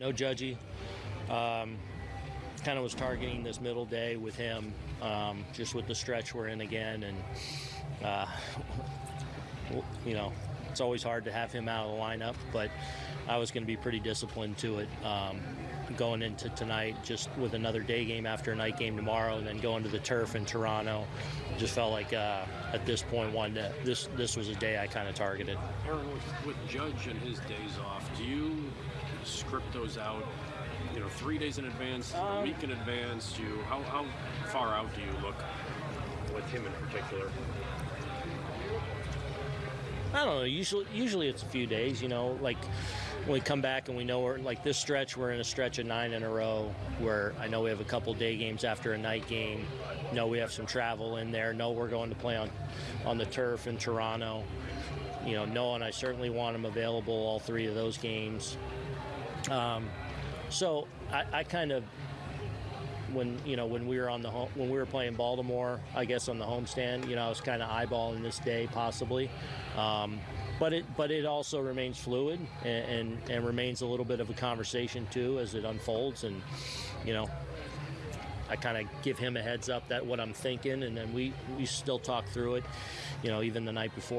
No judgy. Um, kind of was targeting this middle day with him, um, just with the stretch we're in again, and uh, you know, it's always hard to have him out of the lineup, but I was going to be pretty disciplined to it. Um, going into tonight, just with another day game after a night game tomorrow, and then going to the turf in Toronto, just felt like uh, at this point, one that this this was a day I kind of targeted. Aaron, with, with Judge and his days off, do you script those out? You know, three days in advance, a um, week in advance. Do you how how far out do you look with him in particular? I don't know. Usually, usually it's a few days. You know, like when we come back and we know we're like this stretch. We're in a stretch of nine in a row where I know we have a couple day games after a night game. Know we have some travel in there. Know we're going to play on on the turf in Toronto. You know, knowing I certainly want him available all three of those games. Um, so I, I kind of when you know when we were on the home when we were playing Baltimore, I guess on the homestand, you know, I was kind of eyeballing this day possibly, um, but it but it also remains fluid and, and and remains a little bit of a conversation too as it unfolds, and you know. I kind of give him a heads up that what I'm thinking, and then we, we still talk through it, you know, even the night before.